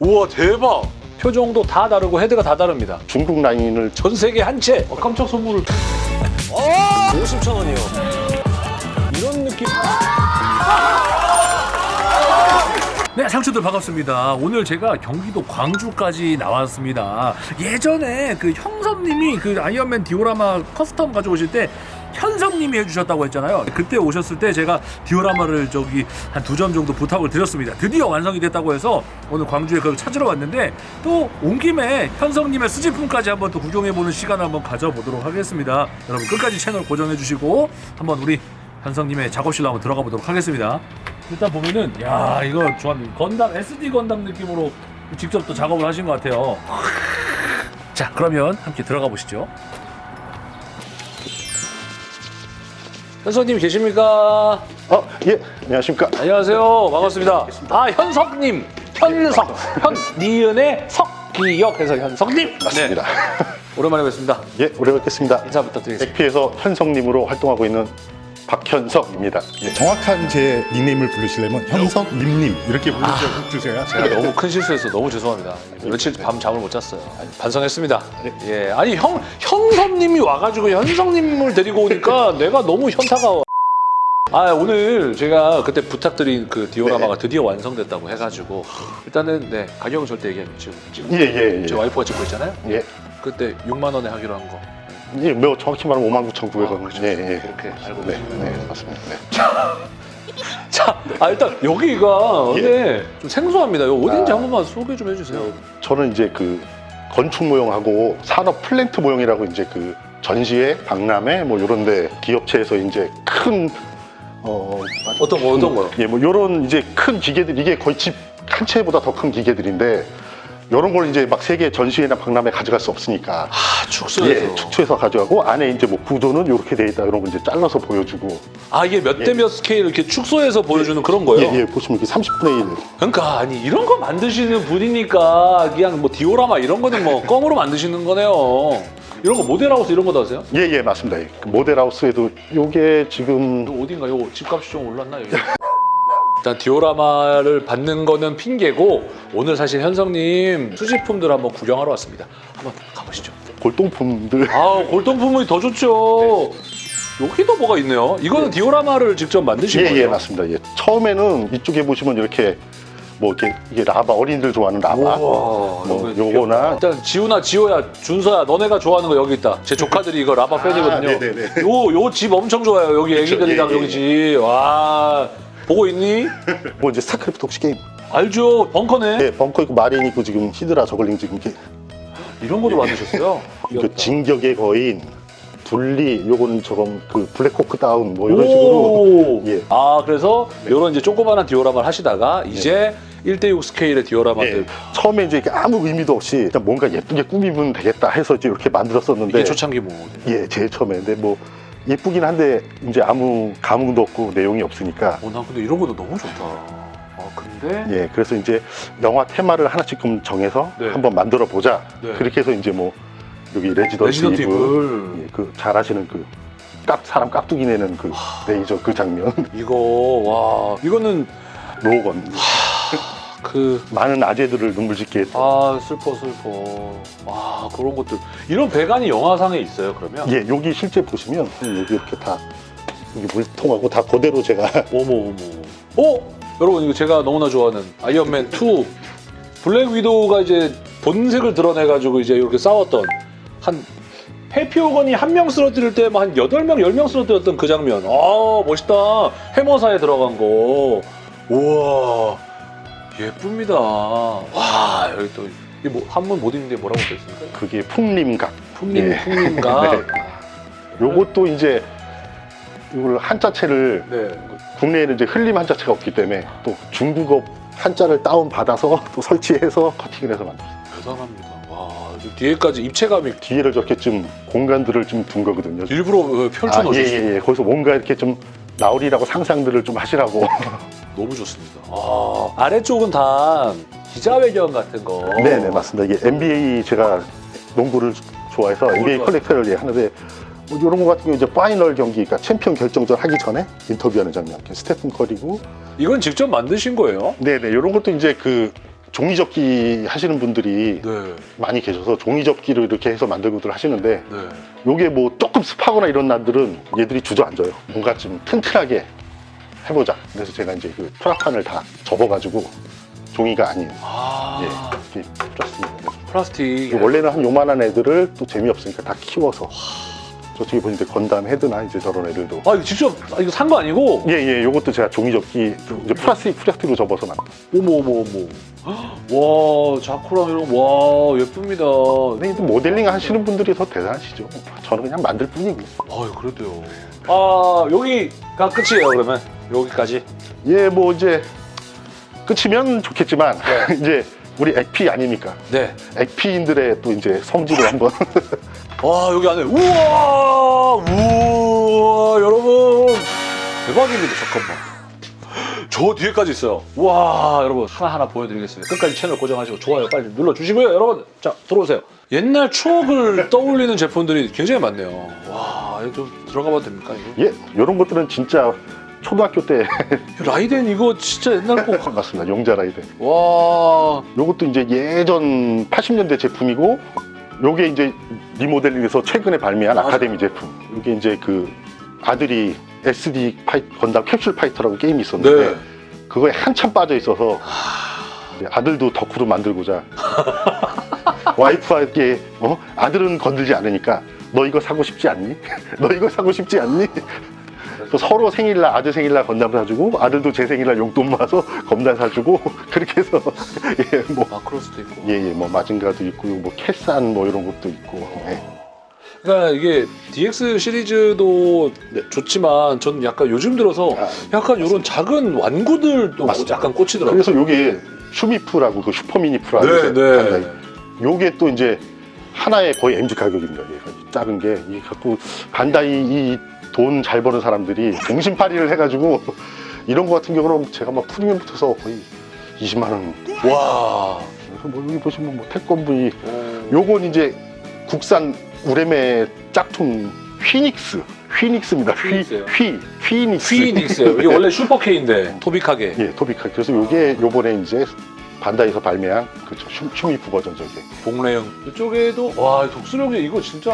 우와 대박! 표정도 다 다르고 헤드가 다 다릅니다. 중국 라인을 전 세계 한 채! 어, 깜짝 선물을. 어! 50천 원이요. 이런 느낌. 네, 상추들 반갑습니다. 오늘 제가 경기도 광주까지 나왔습니다. 예전에 그 형섭님이 그 아이언맨 디오라마 custom 가져오실 때 현섭님이 해주셨다고 했잖아요. 그때 오셨을 때 제가 디오라마를 저기 한 두 점 정도 부탁을 드렸습니다. 드디어 완성이 됐다고 해서 오늘 광주에 그걸 찾으러 왔는데 또 온 김에 현섭님의 수집품까지 한번 또 구경해보는 시간을 한번 가져보도록 하겠습니다. 여러분 끝까지 채널 고정해주시고 한번 우리 현성님의 작업실로 한번 들어가 보도록 하겠습니다. 일단 보면은 야 이거 좋았네 건담 SD 건담 느낌으로 직접 또 작업을 하신 것 같아요. 자 그러면 함께 들어가 보시죠. 현석님 계십니까? 어, 예, 안녕하십니까? 안녕하세요. 반갑습니다. 아 현석님, 현석, 현 니은의 석 기역 해서 현석님. 맞습니다. 네, 오랜만에 뵙습니다. 예, 오래 뵙겠습니다. 인사 부탁드리겠습니다. 백피에서 현성님으로 활동하고 있는 박현석입니다. 예. 정확한 제 닉네임을 부르시려면 현석님님 이렇게 불러주세요. 제가 너무 큰 실수해서 너무 죄송합니다. 며칠 밤 잠을 못 잤어요. 아니, 반성했습니다. 예, 아니 형 현섭님이 와가지고 현성님을 데리고 오니까 내가 너무 현타가. 아 오늘 제가 그때 부탁드린 그 디오라마가 드디어 완성됐다고 해가지고 일단은 네 가격은 절대 얘기하면 지금 지금 예, 예, 예. 제 와이프가 찍고 있잖아요. 예. 그때 6만 원에 하기로 한 거. 예, 뭐 정확히 말하면 59,900원. 아, 예, 예. 그렇게 알고 네. 네, 맞습니다. 네. 자, 아 일단 여기가 예. 네, 좀 생소합니다. 이거 어딘지 아. 한 번만 소개 좀 해주세요. 저는 이제 그 건축 모형하고 산업 플랜트 모형이라고 이제 그 전시회, 박람회 뭐 이런 데 기업체에서 이제 큰 어, 어떤 거 어떤 거요? 예, 뭐 이런 이제 큰 기계들 이게 거의 집 한 채보다 더 큰 기계들인데 이런 걸 이제 막 세계 전시회나 박람회 가져갈 수 없으니까 아 축소해서. 예, 축소해서 가져가고 안에 이제 뭐 구조는 이렇게 돼 있다 이런 거 이제 잘라서 보여주고 아 이게 몇 대몇 스케일 이렇게 축소해서 보여주는 그런 거예요? 예, 예, 보시면 이게 30분의 1 그러니까 아니 이런 거 만드시는 분이니까 그냥 뭐 디오라마 이런 거는 뭐 껌으로 만드시는 거네요. 이런 거 모델하우스 이런 거도 하세요? 예, 예, 맞습니다. 예. 그 모델하우스에도 요게 지금 어딘가 요 집값이 좀 올랐나 여기? 일단 디오라마를 받는 거는 핑계고 오늘 사실 현성님 수집품들 한번 구경하러 왔습니다. 한번 가보시죠. 골동품들 아 골동품이 더 좋죠. 여기도 뭐가 있네요. 이거는 디오라마를 직접 만드신 예, 거예요? 예, 맞습니다. 예. 처음에는 이쪽에 보시면 이렇게 뭐 이렇게 이게 라바 어린이들 좋아하는 라바 우와, 뭐 요거나 일단 지우나 지호야 준서야 너네가 좋아하는 거 여기 있다 제 조카들이 이거 라바 팬이거든요 아, 네네네. 요요 집 엄청 좋아요 여기 애기들이랑 예, 예, 여기 지호야 보고 있니? 뭐 이제 스타크래프트 혹시 게임? 알죠. 벙커네. 예, 벙커 있고 마린 있고 지금 히드라 저글링 지금 이렇게. 이런 것도 만드셨어요? 그 진격의 거인 분리 요거는 저건 그 블랙호크 다운 뭐 이런 식으로. 오. 예. 아 그래서 요런 이제 조그마한 디오라마를 하시다가 이제 1대6 스케일의 디오라마들. 예. 처음에 이제 이렇게 아무 의미도 없이 일단 뭔가 예쁘게 꾸미면 되겠다 해서 이제 이렇게 만들었었는데. 이게 초창기 모델 예 제일 처음에. 근데 뭐 예쁘긴 한데 이제 아무 감흥도 없고 내용이 없으니까. 어, 나 근데 이런 것도 너무 좋다. 아 근데? 예 그래서 이제 영화 테마를 하나씩 좀 정해서 네. 한번 만들어 보자. 네. 그렇게 해서 이제 뭐 여기 레지던트 레지던트 이블. 예, 그 잘 아시는 그 깍, 사람 깍두기 내는 그 레이저 그 장면. 이거 와. 이거는 로건 그 많은 아재들을 눈물 짓게 했던. 아 슬퍼 슬퍼. 와 그런 것들. 이런 배관이 영화상에 있어요 그러면? 예 여기 실제 보시면 여기 이렇게 다 여기 물통하고 다 그대로 제가 어머 어머 어 여러분 이거 제가 너무나 좋아하는 아이언맨 2 블랙 위도우가 이제 본색을 드러내 가지고 이제 이렇게 싸웠던 한 해피오건이 한 명 쓰러뜨릴 때한 여덟 명열명 쓰러뜨렸던 그 장면. 아 멋있다. 해머사에 들어간 거. 우와 예쁩니다 와 여기 또 이게 뭐 한문 못 읽는데 뭐라고 써있습니까? 그게 풍림각 풍림 예. 풍림가 네. 요것도 이제 이걸 한자체를 네. 국내에는 이제 흘림 한자체가 없기 때문에 또 중국어 한자를 다운 받아서 또 설치해서 커팅을 해서 만들었어요. 대단합니다. 와, 저 뒤에까지 입체감이 뒤에를 저렇게 좀 공간들을 좀 둔 거거든요. 일부러 어, 펼쳐 아, 예, 놓으셨어요. 예, 예. 거기서 뭔가 이렇게 좀 나오리라고 상상들을 좀 하시라고. 너무 좋습니다. 아, 아래쪽은 다 기자회견 같은 거. 네, 네, 맞습니다. 이게 NBA 제가 농구를 좋아해서 NBA. collector를 예, 하는데 뭐 이런 거 같은 경우 이제 final 경기, 그러니까 챔피언 결정전 하기 전에 인터뷰하는 장면. 스테픈 커리고 이건 직접 만드신 거예요? 네네 이런 것도 이제 그 종이접기 하시는 분들이 네. 많이 계셔서 종이접기로 이렇게 해서 만들고들 하시는데 네. 요게 뭐 조금 습하거나 이런 날들은 얘들이 주저앉아요. 뭔가 좀 튼튼하게 해보자. 그래서 제가 이제 그 프라판을 다 접어가지고 종이가 아닌 아. 예, 이렇게 풀었습니다. 플라스틱. 원래는 한 요만한 애들을 또 재미없으니까 다 키워서 저쪽에 보니까 건담 헤드나 이제 저런 애들도 아 이거 직접 아, 이거 산 거 아니고? 예예 요것도 제가 종이접기 이제 플라스틱 플라스틱으로 접어서 만든 어머 어머 어머. 와 자쿠랑 이런 거. 와 예쁩니다. 근데 이제 모델링 하시는 분들이 더 대단하시죠 저는 그냥 만들 뿐이고 아유 그래도요. 아 여기가 끝이에요 그러면 여기까지. 예 뭐 이제 끝이면 좋겠지만 네. 이제 우리 액피 아닙니까? 네. 액피인들의 또 이제 성질을 한번. 와 여기 안에 우와! 우와 여러분! 대박입니다 잠깐만. 저 뒤에까지 있어요. 와 여러분 하나하나 보여드리겠습니다. 끝까지 채널 고정하시고 좋아요 빨리 눌러주시고요 여러분. 자 들어오세요. 옛날 추억을 떠올리는 제품들이 굉장히 많네요. 와 이거 좀 들어가 봐도 됩니까 이거? 예 이런 것들은 진짜 초등학교 때 라이덴 이거 진짜 옛날 거와 맞습니다 용자 라이딘 요것도 이제 예전 80년대 제품이고 요게 이제 리모델링해서 최근에 발매한 맞아요. 아카데미 제품 요게 이제 그 아들이 SD 파이, 건담 캡슐 파이터라고 게임이 있었는데 네. 그거에 한참 빠져 있어서 이제 아들도 덕후로 만들고자 와이프에게 어? 아들은 건들지 않으니까 너 이거 사고 싶지 않니? 너 이거 사고 싶지 않니? 서로 생일날 아들 생일날 건담 사주고 아들도 제 생일날 용돈 모아서 건담 사주고 그렇게 해서 예뭐 마크로스도 있고 예예 뭐 마징가도 있고 뭐 캐산 뭐 이런 것도 있고 예. 그러니까 이게 DX 시리즈도 좋지만 저는 약간 요즘 들어서 아, 약간 이런 작은 완구들도 맞습니다. 약간 꽂히더라고요. 그래서 요게 슈미프라고 그 슈퍼미니프라고 네, 네. 요게 또 이제 하나에 거의 MG 가격입니다. 작은 게 이게 갖고 간다이 이 돈 잘 버는 사람들이 공신파리를 해가지고 이런 거 같은 경우는 제가 막 프리미엄 붙어서 거의 20만 원. 와. 그래서 뭐 여기 보시면 뭐 태권브이 요... 요건 이제 국산 우레메 짝퉁 휘닉스. 휘닉스입니다. 휘? 휘, 휘닉스. 휘닉스예요. 이게 원래 슈퍼케인데 토빅하게. 예, 토비카. 그래서 요게 요번에 이제 반다이에서 발매한 그쵸 슈, 슈미프 버전 저게. 복래형. 이쪽에도 와 독수령이 이거 진짜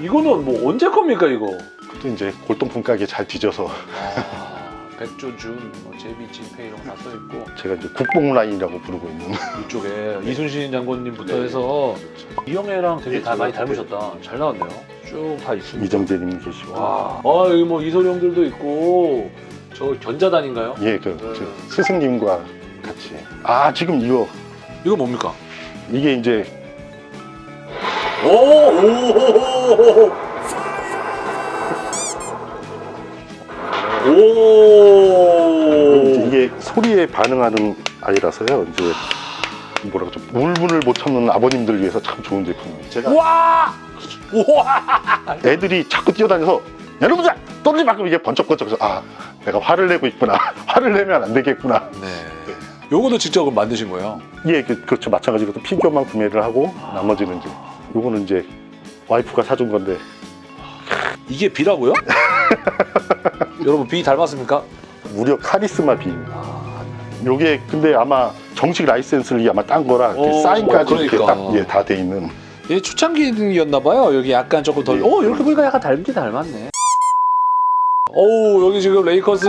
이거는 뭐 언제 겁니까 이거? 또 이제 골동품 가게 잘 뒤져서 아, 백조 준, 뭐 제비, 진페 이런 거 다 써 있고 제가 이제 국뽕 라인이라고 부르고 있는 이쪽에 이순신 장군님부터 네. 해서 이영애랑 되게 네, 다 많이 네. 닮으셨다. 잘 나왔네요. 쭉 다 있습니다. 이정재님 계시고. 와, 아 여기 뭐 이소룡들도 있고 저 견자단인가요? 예, 그, 네. 저 스승님과 같이. 아, 지금 이거 이거 뭡니까? 이게 이제 오, 오, 오, 이게 소리에 반응하는 아이라서요. 이제 뭐라고 좀 울분을 못 참는 아버님들 위해서 참 좋은 제품이에요. 제가 와, 와, 애들이 자꾸 뛰어다녀서 여러분들 떨어지 말고 이게 번쩍번쩍해서 아 내가 화를 내고 있구나 화를 내면 안 되겠구나 네. 요거도 직접 만드신 거예요? 예 그, 그렇죠 마찬가지로 또 피규어만 구매를 하고 나머지는 이제 요거는 이제 와이프가 사준 건데 이게 비라고요? 여러분 비 닮았습니까? 무려 카리스마 비입니다 요게 근데 아마 정식 라이센스를 아마 딴 거라 어, 사인까지 어, 이렇게 그러니까. 딱 예, 다 돼 있는 얘 초창기였나 봐요. 여기 약간 조금 더. 예. 오 이렇게 보니까 약간 닮긴 닮았네. 오 여기 지금 레이커스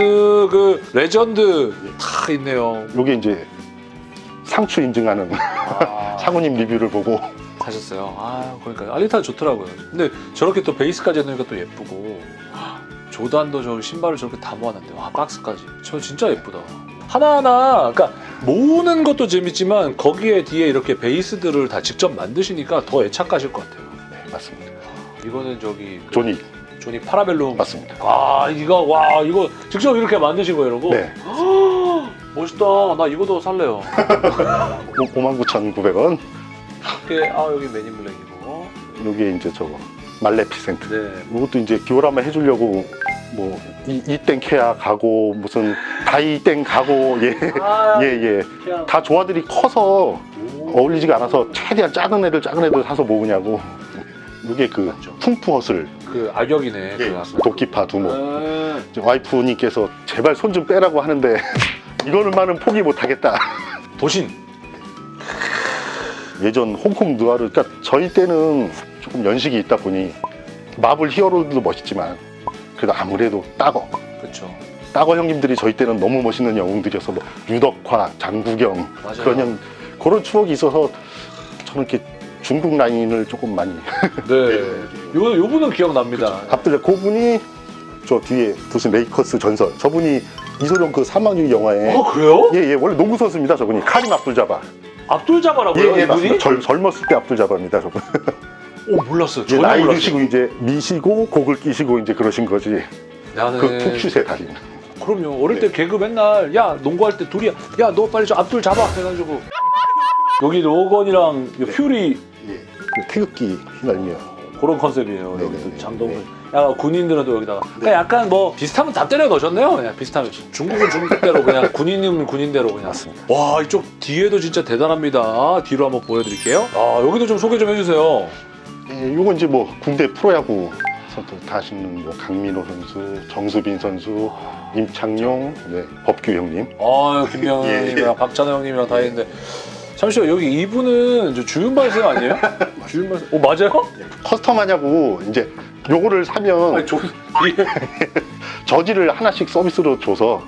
그 레전드 다 있네요. 요게 이제 상추 인증하는 아, 상우님 리뷰를 보고 사셨어요. 아 그러니까 알리타 좋더라고요. 근데 저렇게 또 베이스까지 해놓으니까 또 예쁘고 조단도 저 신발을 저렇게 다 모아놨는데 와 박스까지. 저 진짜 예쁘다. 하나하나 그러니까 모으는 것도 재밌지만 거기에 뒤에 이렇게 베이스들을 다 직접 만드시니까 더 애착 가실 것 같아요. 네 맞습니다 이거는 저기 그 조니 조니 파라벨룸 맞습니다 아 이거 와 이거 직접 이렇게 만드신 거예요 이러고 네 멋있다 나 이거도 살래요 59,900원 이렇게 아 여기 매니 블랙이고. 요게 이제 저거 말레피센트. 네. 이것도 이제 디오라마 해주려고 뭐 이, 이땡 케아 가고 무슨 다이땡 가고 아, 예예예 그냥- 다 조화들이 커서 오. 어울리지가 않아서 최대한 작은 애들 작은 애들 사서 모으냐고. 이게 그. 풍푸헛을 그 악역이네 그 예, 가수. 도끼파 두모 네. 이제 와이프님께서 제발 손 좀 빼라고 하는데 이거는만은 포기 못하겠다. 도신 예전 홍콩 누아르 그러니까 저희 때는 조금 연식이 있다 보니 마블 히어로들도 멋있지만 그래도 아무래도 따거 그렇죠. 따거 형님들이 저희 때는 너무 멋있는 영웅들이어서 뭐 유덕화, 장국영 맞아요. 그런 형 그런 추억이 있어서 저는 이렇게 중국 라인을 조금 많이 네. 요 요 분은 기억납니다. 갑들 그분이 저 뒤에 보신 레이커스 전설 저분이 이소룡 그 사망유 영화에 어 그래요? 예예 원래 농구 선수입니다 저분이 카림 압둘 자바 예예 이분이? 맞습니다 젊, 젊었을 때 압둘자바입니다 저분 오 몰랐어요. 이제 전혀 나이 몰랐어요. 드시고 이제 미시고 곡을 끼시고 이제 그러신 거지 나는 그 푹슛의 달인 그럼요. 어릴 네. 때 개그 맨날 야 농구할 때 둘이 야너 빨리 저 앞둘 잡아 해가지고 여기 로건이랑 이 퓨리 예. 그 태극기 휘날며 그런 컨셉이에요. 네네. 여기 장동 군인들은 또 여기다가 그냥 약간 뭐 비슷하면 다 때려 넣으셨네요. 그냥 비슷하면 중국은 중국대로 그냥 군인은 군인대로 그냥. 맞습니다 와 이쪽 뒤에도 진짜 대단합니다. 뒤로 한번 보여드릴게요. 아 여기도 좀 소개 좀 해주세요. 예, 요건 이제 뭐 국내 프로야구 선수 다 하시는 뭐 강민호 선수, 정수빈 선수, 임창용, 네, 법규 형님 아 김병현님이랑 예. 박찬호 형님이랑 다 했는데 잠시만 여기 이분은 저 주윤발 쌤 아니에요? 주윤발 쌤. 오 맞아요? custom 하냐고 이제 요거를 사면 아니 저 저지를 하나씩 서비스로 줘서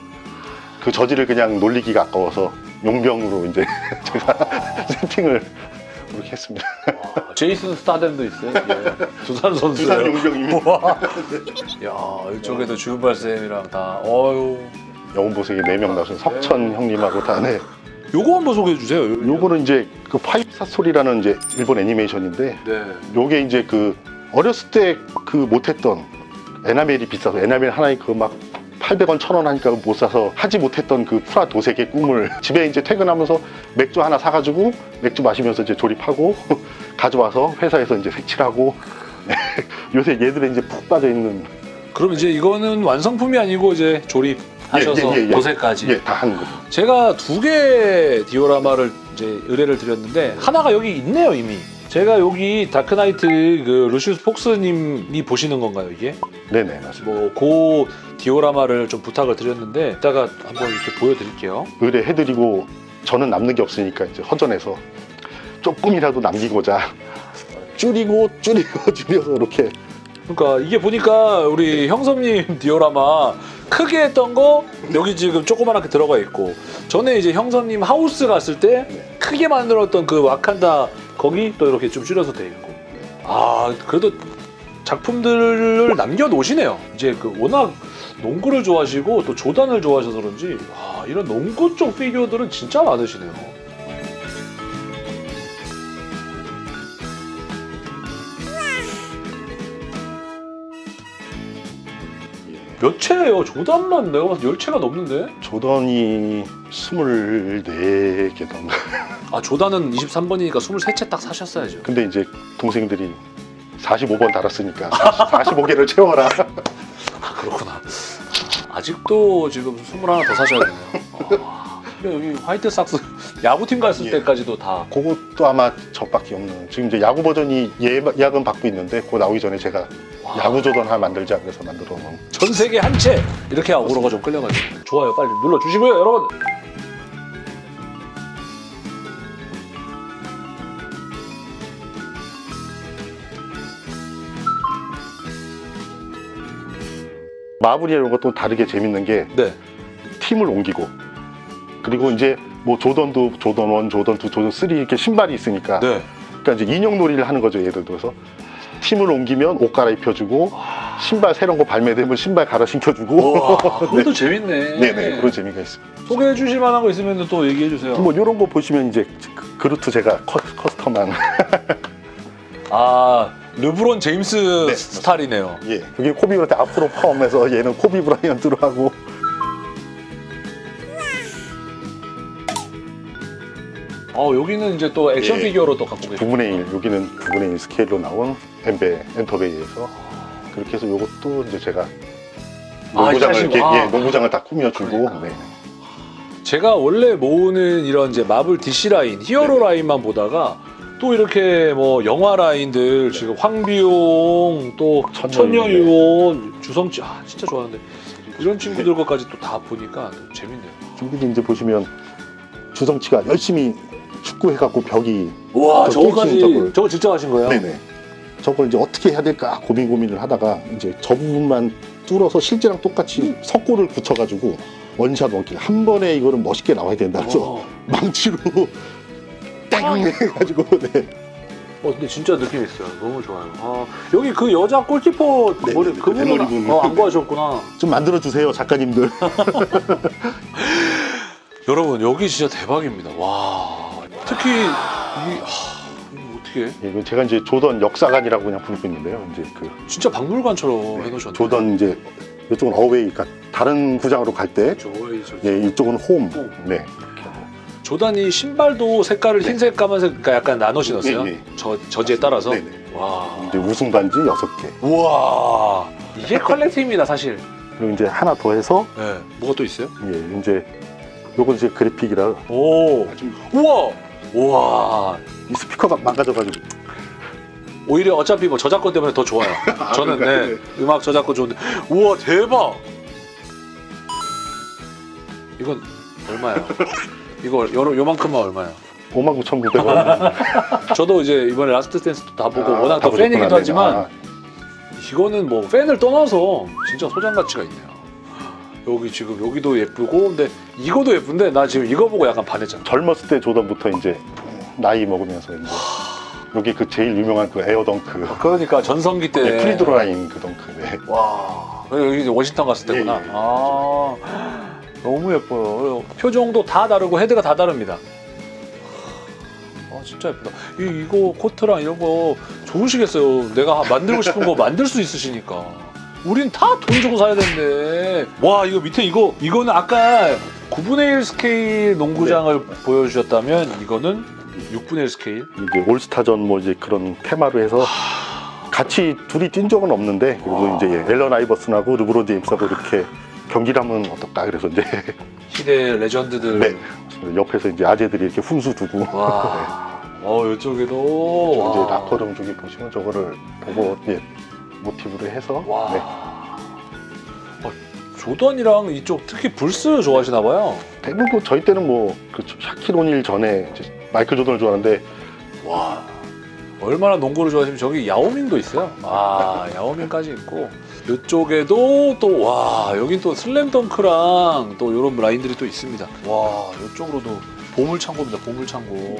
그 저지를 그냥 놀리기가 아까워서 용병으로 이제 제가 세팅을 그렇게 했습니다. 아, 제이슨 스타뎀도 있어요. 예. 두산 두산 선수예요. 용병이면 와. 야 이쪽에도 주윤발 쌤이랑 다. 어유. 영웅본색에 4명 나오신 석천 형님하고 다 네. 요거 한번 소개해 주세요. 요- 요거는 이제 그 파이브 스타 스토리라는 이제 일본 애니메이션인데 네. 요게 이제 그 어렸을 때 그 못했던 에나멜이 비싸서 에나멜 하나에 그막 800원, 1000원 하니까 못 사서 하지 못했던 그 프라 도색의 꿈을 집에 이제 퇴근하면서 맥주 하나 사가지고 맥주 마시면서 이제 조립하고 가져와서 회사에서 이제 색칠하고 요새 얘들은 이제 푹 빠져 있는 그럼 이제 이거는 완성품이 아니고 이제 조립 하셔서 예, 예, 예, 예. 도색까지. 예, 다 하는 거죠. 제가 두 개 디오라마를 이제 의뢰를 드렸는데 하나가 여기 있네요 이미. 제가 여기 다크나이트 그 루시우스 폭스님이 보시는 건가요 이게? 네네, 맞습니다. 뭐고 디오라마를 좀 부탁을 드렸는데 이따가 한번 이렇게 보여드릴게요. 의뢰해드리고 저는 남는 게 없으니까 이제 허전해서 조금이라도 남기고자 줄이고 줄이고 줄여서 이렇게 그러니까 이게 보니까 우리 형섭님 디오라마 크게 했던 거 여기 지금 조그맣게 들어가 있고 전에 이제 형섭님 하우스 갔을 때 크게 만들었던 그 와칸다 거기 또 이렇게 좀 줄여서 돼 있고. 아 그래도 작품들을 남겨놓으시네요. 이제 그 워낙 농구를 좋아하시고 또 조단을 좋아하셔서 그런지 아 이런 농구 쪽 피규어들은 진짜 많으시네요 몇 채예요? 조단만 내가 봐서 10채가 넘는데? 조던이 24개던가 아 조단은 23번이니까 23채 딱 사셨어야죠. 근데 이제 동생들이 45번 달았으니까 45개를 채워라. 아 그렇구나. 아직도 지금 21더 사셔야 되네요. 아, 여기 화이트삭스 야구팀 갔을 예. 때까지도 다. 그것도 아마 저밖에 없는 지금 이제 야구 버전이 예약은 받고 있는데 그거 나오기 전에 제가 와, 야구 조던 하나 만들자 그래서 만들어 놓은. 전 세계 한 채 이렇게 오로가 좀 끌려가지고. 좋아요. 빨리 눌러주시고요 여러분. 마블이 이런 것도 다르게 재밌는 게 네. 팀을 옮기고 그리고 이제 뭐 조던도 조던 1, 조던 2, 조던 3 이렇게 신발이 있으니까. 네. 그러니까 이제 인형 놀이를 하는 거죠 예를 들어서. 팀을 옮기면 옷 갈아입혀주고 신발 새로운 거 발매되면 신발 갈아 신겨주고. 와 그것도 재밌네. 네네 그런 재미가 있습니다. 소개해 주실 만한 거 있으면 또 얘기해 주세요. 뭐 이런 거 보시면 이제 그- 그루트 제가 커, 커스텀한. 아 르브론 제임스 네, 스타일이네요. 예 여기 코비 브라이언트 앞으로 포함해서 얘는 코비 브라이언트로 하고 어 여기는 이제 또 액션 예. 피규어로 또 갖고 계세요 9분의 1 여기는 9분의 1 스케일로 나온 엔베 엔터베이에서 그렇게 해서 요것도 이제 제가 아, 농구장을 이렇게 이렇게 하시고, 아. 예, 농구장을 다 꾸며주고 그러니까. 네. 제가 원래 모으는 이런 이제 마블 DC 라인, 히어로 네네. 라인만 보다가 또 이렇게 뭐 영화 라인들 지금 황비용 또 천녀유혼, 천녀유혼 주성치 아 진짜 좋아하는데 이런 친구들 것까지 또 다 보니까 또 재밌네요. 여기도 이제 보시면 주성치가 열심히 축구해갖고 벽이 와저 저거까지 저걸. 저거 직접 하신 거예요? 네네. 저걸 이제 어떻게 해야 될까 고민 고민을 하다가 이제 저 부분만 뚫어서 실제랑 똑같이 석고를 붙여가지고 원샷 원킬 한 번에 이거는 멋있게 나와야 된다 그래서 와. 망치로 땡 해가지고 네. 어 근데 진짜 느낌 있어요. 너무 좋아요. 아, 여기 그 여자 골키퍼 네, 머리 네, 그분 그 대머리 분. 어, 안 구하셨구나. 좀 만들어 주세요 작가님들. 여러분 여기 진짜 대박입니다. 와 특히 이 어떻게 해? 예, 이거 제가 이제 조던 역사관이라고 그냥 부르고 있는데요. 이제 그 진짜 박물관처럼 네, 해놓으셨네. 조던 이제 이쪽은 어웨이, 그러니까 다른 구장으로 갈 때, 조이 저 예, 이쪽은 홈. 홈. 네. 조단이 신발도 색깔을 흰색, 까만색, 그러니까 약간 나눠 신었어요. 네, 네. 저 저지에 따라서. 네 네. 와. 이제 우승 반지 여섯 개. 우와. 이게 컬렉팅입니다, 사실. 그리고 이제 하나 더 해서 네. 뭐가 또 있어요? 예, 이제 요건 이제 그래픽이라 오. 좀 우와. 우와. 이 스피커가 망가져가지고 오히려 어차피 뭐 저작권 때문에 더 좋아요. 저는 그러니까요? 네, 음악 저작권 좋은데. 우와 대박. 이건 얼마예요? 이거 요, 요만큼만 얼마예요? 59,900원. 저도 이제 이번에 라스트 댄스도 다 보고 아, 워낙 다 또 팬이기도 보셨구나. 하지만 아, 이거는 뭐 팬을 떠나서 진짜 소장 가치가 있네요. 여기 지금 여기도 예쁘고 근데 이거도 예쁜데 나 지금 이거 보고 약간 반했잖아. 젊었을 때 조던부터 이제 나이 먹으면서 이제 여기 그 제일 유명한 그 에어 덩크. 그러니까 전성기 때 네, 프리스로 라인 그 덩크. 네. 와 여기 워싱턴 갔을 때구나. 예, 예. 아 너무 예뻐요. 표정도 다 다르고 헤드가 다 다릅니다. 아 진짜 예쁘다. 이, 이거 코트랑 이런 거 좋으시겠어요. 내가 만들고 싶은 거 만들 수 있으시니까. 우린 다 돈 주고 사야 되는데. 와 이거 밑에 이거 이거는 아까 9분의 1 스케일 농구장을 보여주셨다면 이거는 6분의 1 스케일. 이제 올스타전 뭐 이제 그런 테마로 해서 같이 둘이 뛴 적은 없는데 그리고 와. 이제 예, 앨런 아이버슨하고 르브론 제임스하고 이렇게 경기를 하면 어떨까 그래서 이제 시대 레전드들. 네. 옆에서 이제 아재들이 이렇게 훈수 두고 와. 어 이쪽에도. 이제 와. 라커룸 쪽에 보시면 저거를 보고 예, 모티브로 해서 와. 네. 어, 조던이랑 이쪽 특히 불스 좋아하시나 봐요. 대부분 저희 때는 뭐그 샤킬 오닐 전에 마이클 조던을 좋아하는데 와. 얼마나 농구를 좋아하시면 저기 야오밍도 있어요. 아, 야오밍까지 있고. 이쪽에도 또, 와, 여긴 또 슬램덩크랑 또 이런 라인들이 또 있습니다. 와, 이쪽으로도 보물창고입니다, 보물창고.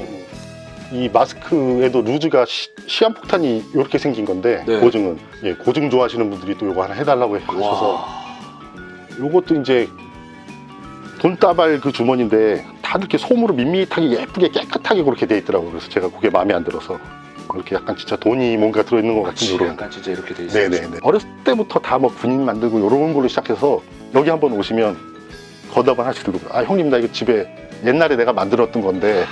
이 마스크에도 루즈가 시, 시한폭탄이 이렇게 생긴 건데 네. 고증은 예, 고증 좋아하시는 분들이 또 이거 하나 해달라고 하셔서 와. 요것도 이제 돈다발 그 주머니인데 다 이렇게 솜으로 밋밋하게 예쁘게 깨끗하게 그렇게 돼 있더라고요. 그래서 제가 그게 마음에 안 들어서 이렇게 약간 진짜 돈이 뭔가 들어있는 것 같은 그치, 이런. 약간 진짜 이렇게 돼 있어요. 네네네. 어렸을 때부터 다 뭐 군인 만들고 이런 걸로 시작해서 여기 한번 오시면 하나씩 들고 아 형님 나 이거 집에 옛날에 내가 만들었던 건데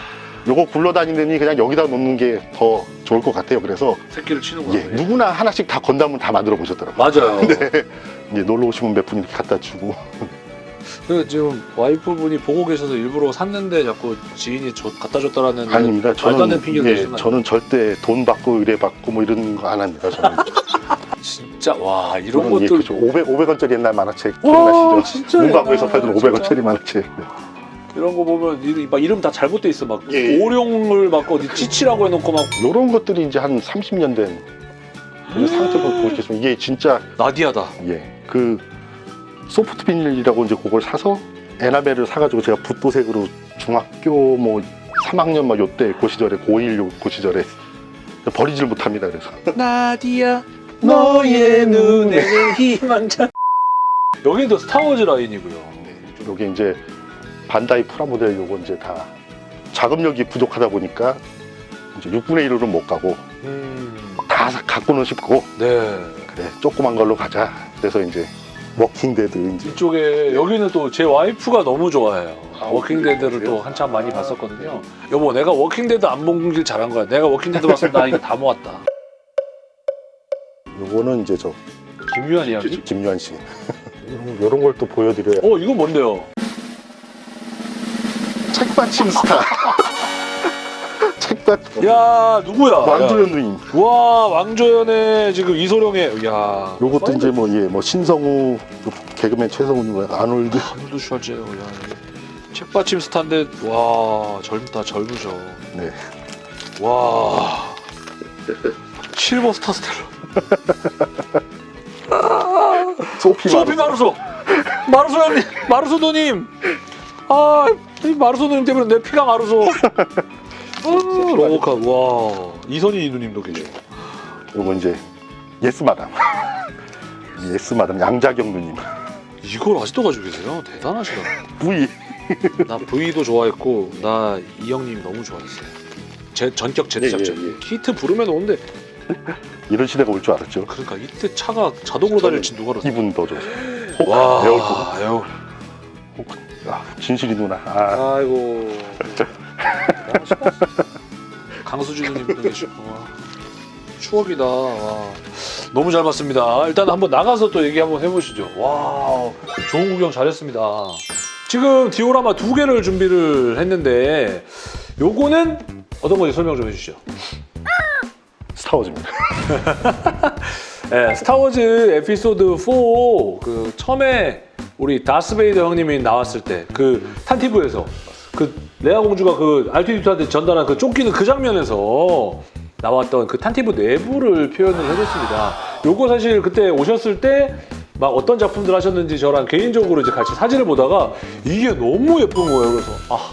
요거 굴러다니느니 그냥 여기다 놓는 게 더 좋을 것 같아요. 그래서 새끼를 치는구나. 예, 누구나 하나씩 다 건담은 다 만들어 보셨더라고요. 맞아요. 이제 놀러 오시면 몇 분 이렇게 갖다 주고 그 지금 와이프분이 보고 계셔서 일부러 샀는데 자꾸 지인이 줘- 갖다 줬다라는 아닙니다. 저는 예, 저는 절대 돈 받고 의뢰 받고 뭐 이런 거 안 합니다. 저는 진짜 와 이런 예, 것들 그죠. 500 500원짜리 옛날 만화책 와 기억나시죠? 진짜 문방구에서 팔던 진짜. 500원짜리 만화책. 네. 이런 거 보면 이- 막 이름 다 잘못돼 있어 막 예, 예. 오룡을 막 어디 찌치라고 해놓고 막 이런 것들이 이제 한 30년 된 음. 상태로 보시면 이게 진짜 나디아다 예그 소프트 비닐이라고 이제 그걸 사서 에나벨을 사가지고 제가 붓도색으로 중학교 뭐 3학년 막 요때 그 시절에 고1 요, 그 시절에 버리질 못합니다 그래서 나디아 너의 눈에는 희망찬 여기도 스타워즈 라인이고요 여기 이제 반다이 프라모델 요거 이제 다 자금력이 부족하다 보니까 이제 6분의 1으로 못 가고 음, 다 사- 갖고는 싶고 네. 그래 조그만 걸로 가자. 그래서 이제 워킹데드 이제. 이쪽에 여기는 또 제 와이프가 너무 좋아해요. 아, 워킹데드를? 또 한참 많이 봤었거든요. 여보 내가 워킹데드 안 본 걸 잘한 거야. 내가 워킹데드 봤으면 나 이거 다 모았다. 요거는 이제 저 김유한 이야기? 김유한 씨. 이런 걸 또 보여드려야 어 이건 뭔데요? 책받침 스타 책받 야 누구야? 왕조연 누님 야. 와 왕조연의 지금 이소룡의 야 요것도 이제 뭐 예 뭐 신성우 요 개그맨 최성훈이고 아놀드 아놀드 슈왈제네거 야 책받침 스타인데 와 젊다 젊으셔. 네. 와 실베스터 스탤론. 소피 소피 마르소 마르소 형님 마르소 누님 아 이 마르소 누님 때문에 내 피가 마르소. 아, 로보캅 와 이선희 누님도 계셔. 요거 이제 예스 마담. 예스 마담 양자경 누님. 이걸 아직도 가지고 계세요? 대단하시다. V. 나 V도 좋아했고 나 이 형님이 너무 좋아했어요. 제 전격 Z작전 예, 예, 예. 키트 부르면 오는데 이런 시대가 올 줄 알았죠. 그러니까 이때 차가 자동으로 달릴지 누가 알았어? 기분 더 좋았어요. 와 에어컨. 에어. 아, 진실이 누나. 아, 아이고. 누님도 계시고 와, 추억이다. 와. 너무 잘 봤습니다. 일단 한번 나가서 또 얘기 한번 해보시죠. 와 좋은 구경 잘했습니다. 지금 디오라마 두 개를 준비를 했는데 요거는 어떤 건지 설명 좀 해주시죠. 스타워즈입니다. 네, 스타워즈 에피소드 4 그 처음에 우리 다스베이더 형님이 나왔을 때 그 탄티브에서 그 레아 공주가 그 R2D2한테 전달한 그 쫓기는 그 장면에서 나왔던 그 탄티브 내부를 표현을 해줬습니다. 요거 사실 그때 오셨을 때 막 어떤 작품들 하셨는지 저랑 개인적으로 이제 같이 사진을 보다가 이게 너무 예쁜 거예요. 그래서 아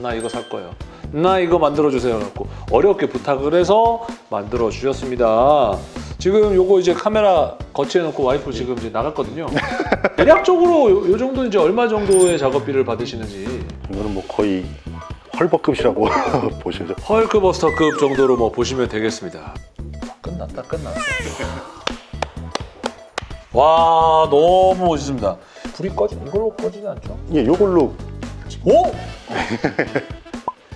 나 이거 살 거예요. 나 이거 만들어 주세요. 갖고 어렵게 부탁을 해서 만들어 주셨습니다. 지금 요거 이제 카메라 거치해 놓고 와이프 지금 이제 나갔거든요. 대략적으로 요, 요 정도 이제 얼마 정도의 작업비를 받으시는지 이거는 뭐 거의 헐버급이라고 보셔야죠. 헐크버스터급 정도로 뭐 보시면 되겠습니다. 끝났다 끝났어. 와 너무 멋있습니다. 불이 꺼지 이걸로 꺼지지 않죠? 예, 요걸로 오!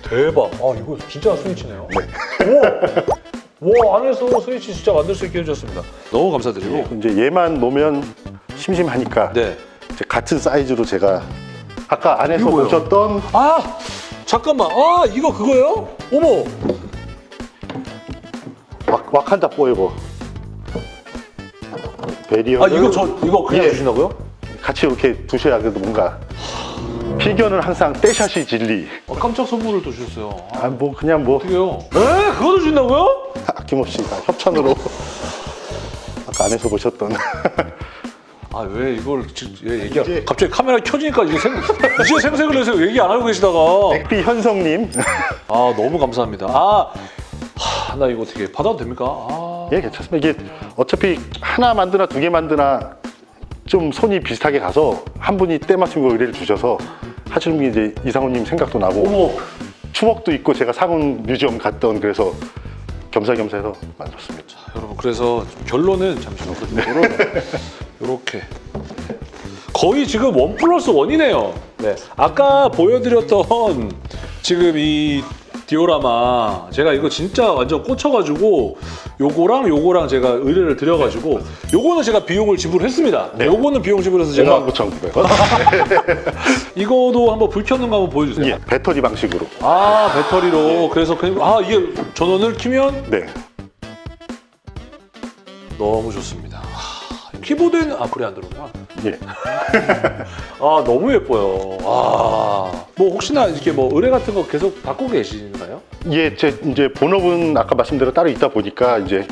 대박. 아 이거 진짜 스위치네요. 와. 와 안에서 스위치 진짜 만들 수 있게 해주셨습니다. 너무 감사드리고. 이제 얘만 놓으면 심심하니까 네. 이제 같은 사이즈로 제가 아까 안에서 이거? 보셨던 아 잠깐만. 아 이거 그거요? 어머. 왁, 와칸다 포에버 베리어 아 이거 저 이거 그냥 예. 주신다고요? 같이 이렇게 두셔야 그래도 뭔가 필견은 항상 떼샷이 진리 아, 깜짝 선물을 또 주셨어요. 아, 아뭐 그냥 뭐 어떡해요? 에? 그거도 주신다고요? 아낌없이 다 협찬으로 아까 안에서 보셨던. 아 왜 이걸 지금 얘 얘기 이제- 갑자기 카메라 켜지니까 이게 생 이제 생색을 내서 얘기 안 하고 계시다가. 백비 현성님. 아 너무 감사합니다. 아, 하, 나 이거 어떻게 받아도 됩니까? 아, 예 괜찮습니다. 이게 어차피 하나 만드나 두 개 만드나 좀 손이 비슷하게 가서 한 분이 거 의뢰를 주셔서 하시는 분이 이제 이상호님 생각도 나고. 어머, 추억도 있고 제가 상훈 뮤지엄 갔던 그래서 겸사겸사 해서 만들었습니다. 여러분 그래서 결론은 잠시만 이렇게. 거의 지금 원 플러스 원이네요. 네, 아까 보여드렸던 지금 이 디오라마 제가 이거 진짜 완전 꽂혀가지고 요거랑 요거랑 제가 의뢰를 드려가지고 요거는 제가 비용을 지불했습니다. 네. 요거는 비용 지불해서 제가 59,900원 이거도 한번 불 켜는 거 한번 보여주세요. 예, 배터리 방식으로 아 배터리로 그래서 그냥 아 이게 전원을 키면 네 너무 좋습니다. 하, 키보드에는 아 불이 안 들어오구나. 예. 아 너무 예뻐요. 아 뭐 혹시나 이렇게 뭐 의뢰 같은 거 계속 받고 계신가요? 예, 제 이제 본업은 아까 말씀대로 따로 있다 보니까 이제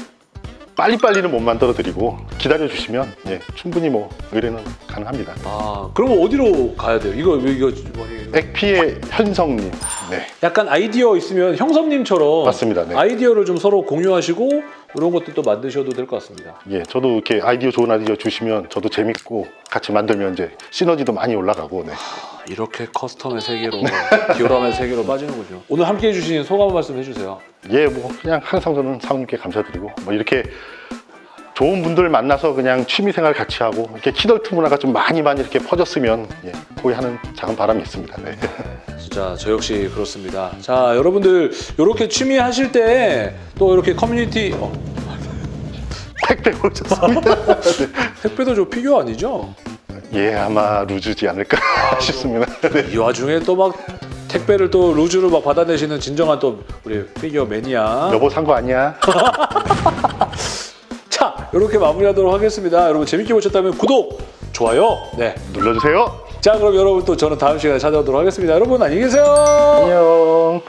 빨리빨리는 못 만들어 드리고 기다려 주시면 예, 충분히 뭐 의뢰는 가능합니다. 아 그럼 어디로 가야 돼요? 이거 이거 뭐, 액피의 현성님. 네. 약간 아이디어 있으면 형섭님처럼 맞습니다. 네. 아이디어를 좀 서로 공유하시고 이런 것도 만드셔도 될 것 같습니다. 예, 저도 이렇게 아이디어 좋은 아이디어 주시면 저도 재밌고 같이 만들면 이제 시너지도 많이 올라가고 네. 이렇게 커스텀의 세계로 디오라마의 세계로 빠지는군요. 오늘 함께 해주신 소감 한 말씀 해주세요. 예, 뭐 그냥 항상 저는 사모님께 감사드리고 뭐 이렇게 좋은 분들 만나서 그냥 취미생활 같이 하고 이렇게 키덜트 문화가 좀 많이 많이 이렇게 퍼졌으면 예, 거기 하는 작은 바람이 있습니다. 네. 진짜 저 역시 그렇습니다. 자 여러분들 이렇게 취미 하실 때 또 이렇게 커뮤니티 어, 택배 오셨습니다. 택배도 저 피규어 아니죠? 예, 아마 루즈지 않을까 싶습니다. 네. 이 와중에 또 막 택배를 또 루즈로 막 받아내시는 진정한 또 우리 피규어 매니아. 여보 산 거 아니야? 자 이렇게 마무리하도록 하겠습니다. 여러분 재밌게 보셨다면 구독, 좋아요, 네 눌러주세요. 자 그럼 여러분 또 저는 다음 시간에 찾아오도록 하겠습니다. 여러분 안녕히 계세요. 안녕.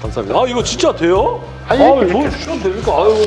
감사합니다. 아 이거 진짜 돼요? 아니, 아, 그렇게. 뭐 주셔도 됩니까? 아유.